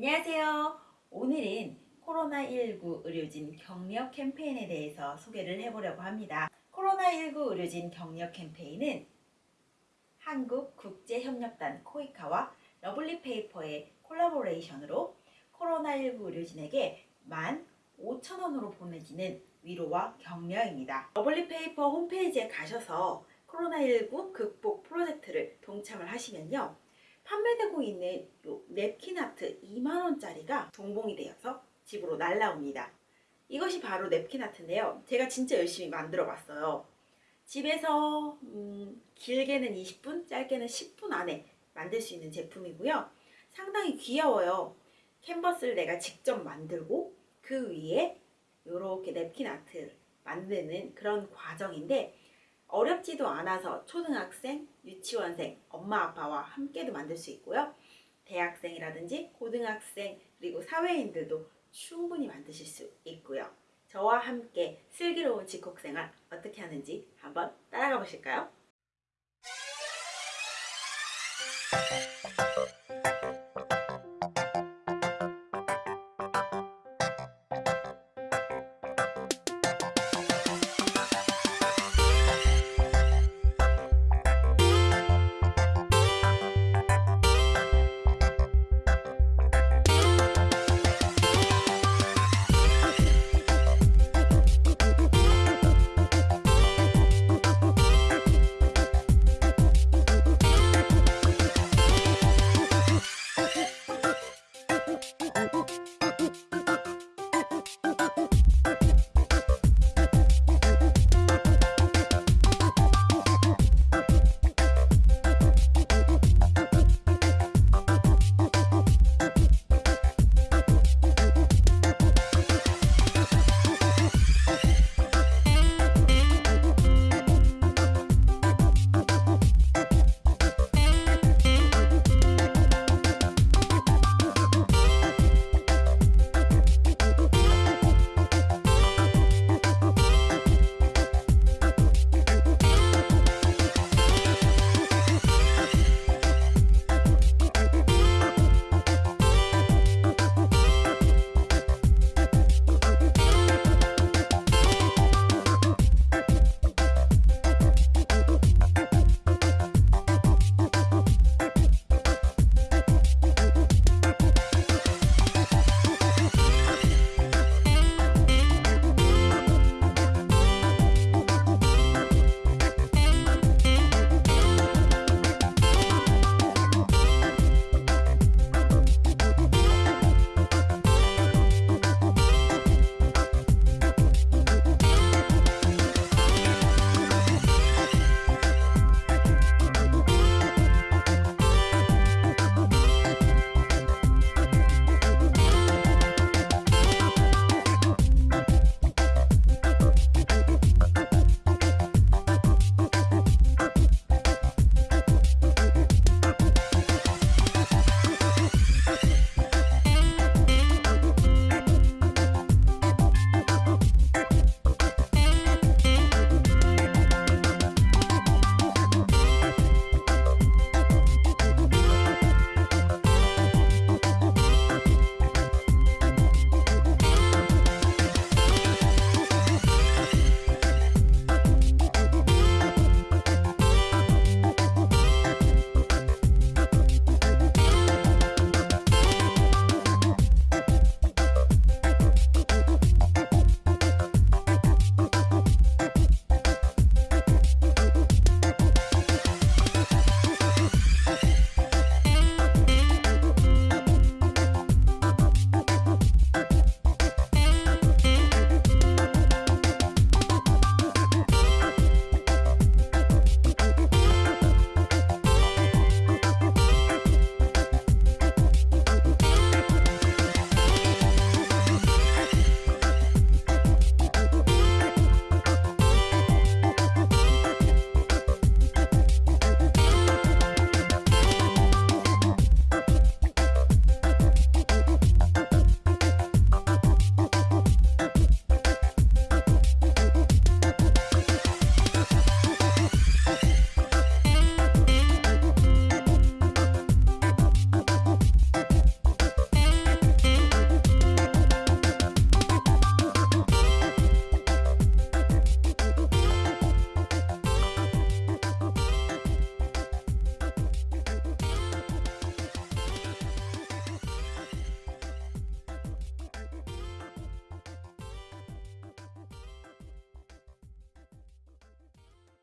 안녕하세요. 오늘은 코로나19 의료진 격려 캠페인에 대해서 소개를 해보려고 합니다. 코로나19 의료진 격려 캠페인은 한국국제협력단 코이카와 러블리페이퍼의 collaboration으로 코로나19 의료진에게 15,000원으로 보내지는 위로와 격려입니다. 러블리페이퍼 홈페이지에 가셔서 코로나19 극복 프로젝트를 동참을 하시면요. 판매되고 있는 요 냅킨 아트 2만원짜리가 동봉이 되어서 집으로 날라옵니다. 이것이 바로 냅킨 아트인데요. 제가 진짜 열심히 만들어 봤어요. 집에서 음, 길게는 20분, 짧게는 10분 안에 만들 수 있는 제품이고요. 상당히 귀여워요. 캔버스를 내가 직접 만들고 그 위에 이렇게 냅킨 아트를 만드는 그런 과정인데 어렵지도 않아서 초등학생, 유치원생, 엄마 아빠와 함께도 만들 수 있고요. 대학생이라든지 고등학생 그리고 사회인들도 충분히 만드실 수 있고요. 저와 함께 슬기로운 직콕생활 어떻게 하는지 한번 따라가 보실까요?